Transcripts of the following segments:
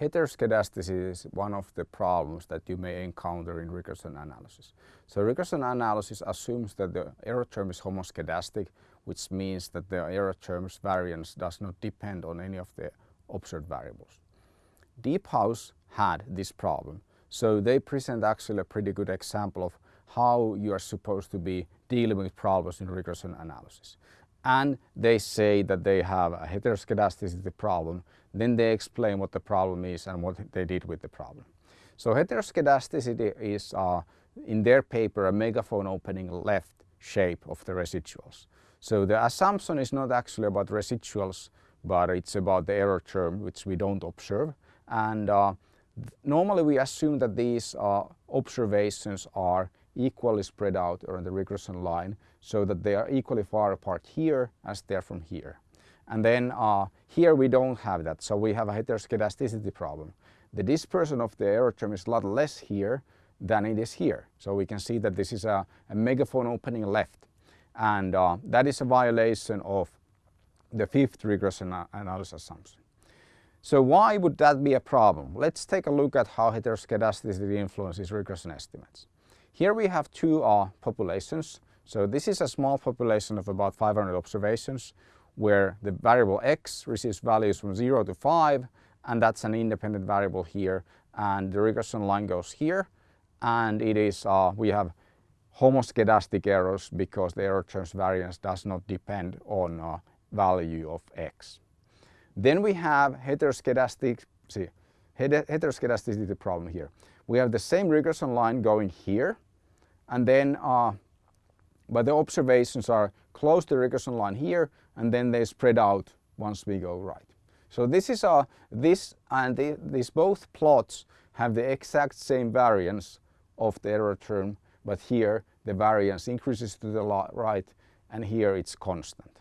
heteroscedasticity is one of the problems that you may encounter in regression analysis. So regression analysis assumes that the error term is homoscedastic, which means that the error term's variance does not depend on any of the observed variables. Deephouse had this problem, so they present actually a pretty good example of how you are supposed to be dealing with problems in regression analysis. And they say that they have a heteroscedasticity problem then they explain what the problem is and what they did with the problem. So heteroscedasticity is, uh, in their paper, a megaphone opening left shape of the residuals. So the assumption is not actually about residuals, but it's about the error term, which we don't observe. And uh, normally we assume that these uh, observations are equally spread out around the regression line so that they are equally far apart here as they are from here. And then uh, here we don't have that, so we have a heteroscedasticity problem. The dispersion of the error term is a lot less here than it is here. So we can see that this is a, a megaphone opening left. And uh, that is a violation of the fifth regression analysis assumption. So why would that be a problem? Let's take a look at how heteroscedasticity influences regression estimates. Here we have two uh, populations. So this is a small population of about 500 observations where the variable x receives values from 0 to 5 and that's an independent variable here and the regression line goes here and it is uh, we have homoscedastic errors because the error terms variance does not depend on uh, value of x. Then we have heteroscedastic, see, heteroscedasticity problem here. We have the same regression line going here and then uh, but the observations are close the regression line here and then they spread out once we go right. So this is a, this and the, these both plots have the exact same variance of the error term but here the variance increases to the right and here it's constant.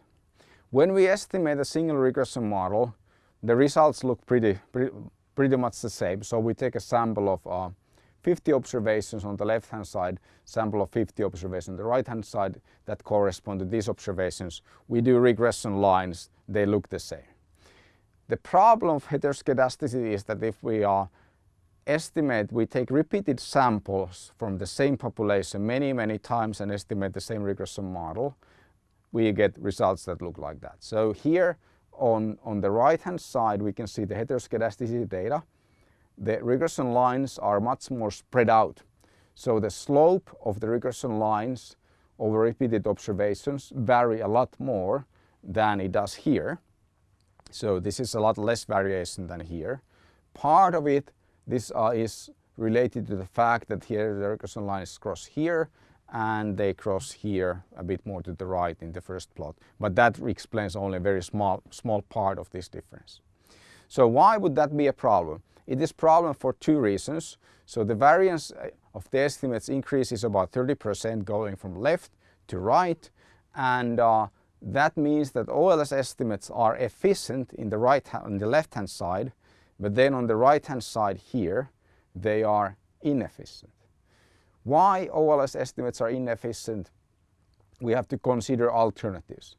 When we estimate a single regression model the results look pretty, pretty, pretty much the same. So we take a sample of uh, 50 observations on the left hand side, sample of 50 observations on the right hand side that correspond to these observations. We do regression lines, they look the same. The problem of heteroscedasticity is that if we are estimate, we take repeated samples from the same population many, many times and estimate the same regression model, we get results that look like that. So here on, on the right hand side we can see the heteroscedasticity data the regression lines are much more spread out. So the slope of the regression lines over repeated observations vary a lot more than it does here. So this is a lot less variation than here. Part of it, this uh, is related to the fact that here the regression lines cross here and they cross here a bit more to the right in the first plot. But that explains only a very small, small part of this difference. So why would that be a problem? It is problem for two reasons. So the variance uh, of the estimates increases about 30% going from left to right and uh, that means that OLS estimates are efficient in the right on the left hand side but then on the right hand side here they are inefficient. Why OLS estimates are inefficient? We have to consider alternatives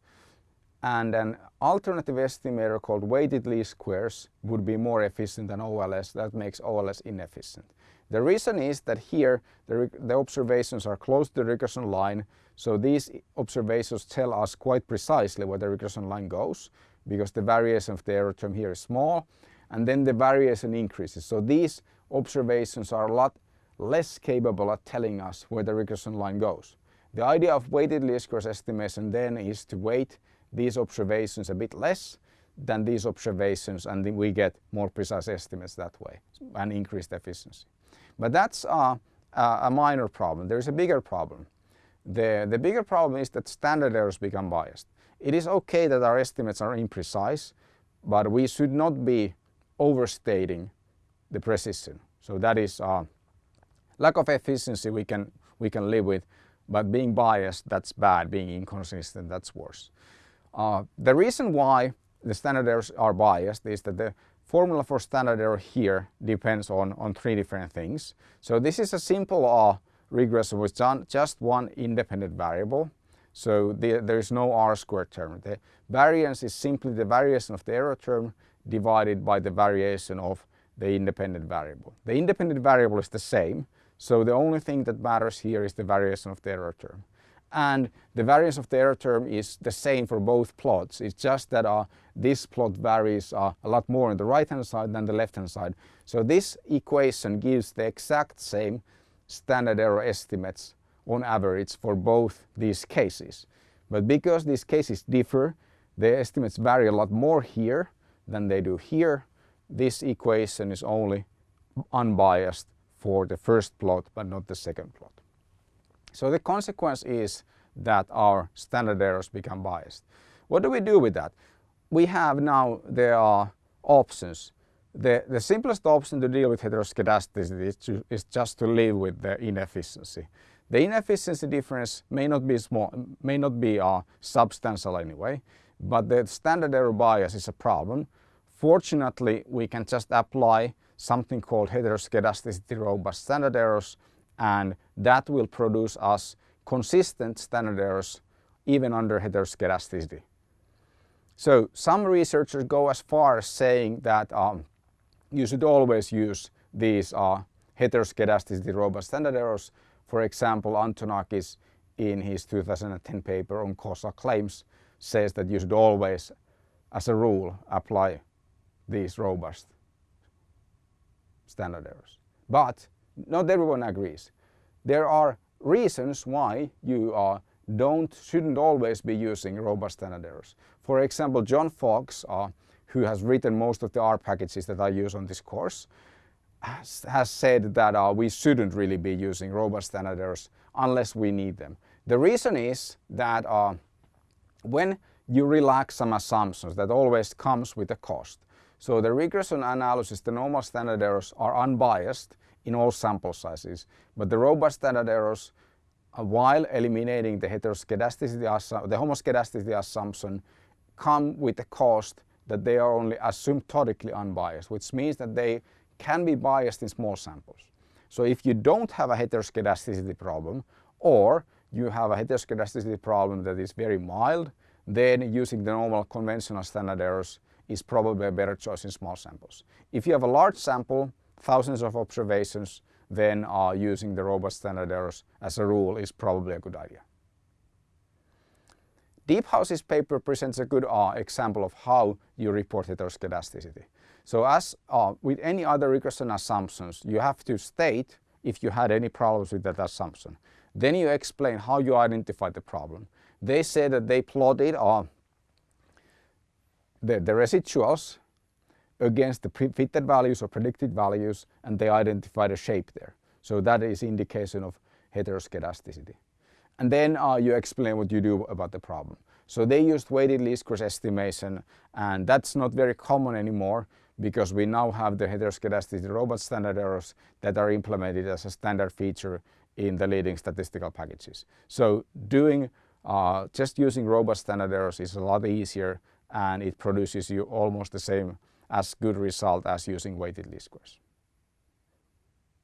and an alternative estimator called weighted least squares would be more efficient than OLS. That makes OLS inefficient. The reason is that here the, the, observations are close to the regression line so these observations tell us quite precisely where the regression line goes because the variation of the error term here is small and then the variation increases. So these observations are a lot less capable at telling us where the regression line goes. The idea of weighted least squares estimation then is to weight these observations a bit less than these observations and we get more precise estimates that way and increased efficiency. But that's uh, a minor problem. There's a bigger problem. The, the bigger problem is that standard errors become biased. It is okay that our estimates are imprecise, but we should not be overstating the precision. So that is uh, lack of efficiency we can, we can live with, but being biased, that's bad. Being inconsistent, that's worse. Uh, the reason why the standard errors are biased is that the formula for standard error here depends on, on three different things. So this is a simple uh, regression with just one independent variable. So the, there is no r squared term. The variance is simply the variation of the error term divided by the variation of the independent variable. The independent variable is the same, so the only thing that matters here is the variation of the error term. And the variance of the error term is the same for both plots. It's just that uh, this plot varies uh, a lot more on the right hand side than the left hand side. So this equation gives the exact same standard error estimates on average for both these cases. But because these cases differ, the estimates vary a lot more here than they do here. This equation is only unbiased for the first plot but not the second plot. So the consequence is that our standard errors become biased. What do we do with that? We have now, there are options. The, the simplest option to deal with heteroscedasticity is, to, is just to live with the inefficiency. The inefficiency difference may not be small, may not be uh, substantial anyway, but the standard error bias is a problem. Fortunately, we can just apply something called heteroscedasticity robust standard errors and that will produce us consistent standard errors even under heteroscedasticity. So some researchers go as far as saying that um, you should always use these uh, robust standard errors. For example, Antonakis in his 2010 paper on causal claims says that you should always, as a rule, apply these robust standard errors. But not everyone agrees. There are reasons why you uh, don't, shouldn't always be using robust standard errors. For example, John Fox, uh, who has written most of the R packages that I use on this course, has, has said that uh, we shouldn't really be using robust standard errors unless we need them. The reason is that uh, when you relax some assumptions, that always comes with a cost. So the regression analysis, the normal standard errors are unbiased in all sample sizes, but the robust standard errors, uh, while eliminating the heteroscedasticity, the homoscedasticity assumption, come with the cost that they are only asymptotically unbiased, which means that they can be biased in small samples. So if you don't have a heteroscedasticity problem, or you have a heteroscedasticity problem that is very mild, then using the normal conventional standard errors is probably a better choice in small samples. If you have a large sample, thousands of observations, then uh, using the robust standard errors as a rule is probably a good idea. Deephouse's paper presents a good uh, example of how you report heteroscedasticity. So as uh, with any other regression assumptions, you have to state if you had any problems with that assumption. Then you explain how you identified the problem. They say that they plotted uh, the, the residuals against the fitted values or predicted values and they identify the shape there. So that is indication of heteroscedasticity. And then uh, you explain what you do about the problem. So they used weighted least squares estimation and that's not very common anymore because we now have the heteroscedasticity robust standard errors that are implemented as a standard feature in the leading statistical packages. So doing uh, just using robust standard errors is a lot easier and it produces you almost the same as good result as using weighted least squares.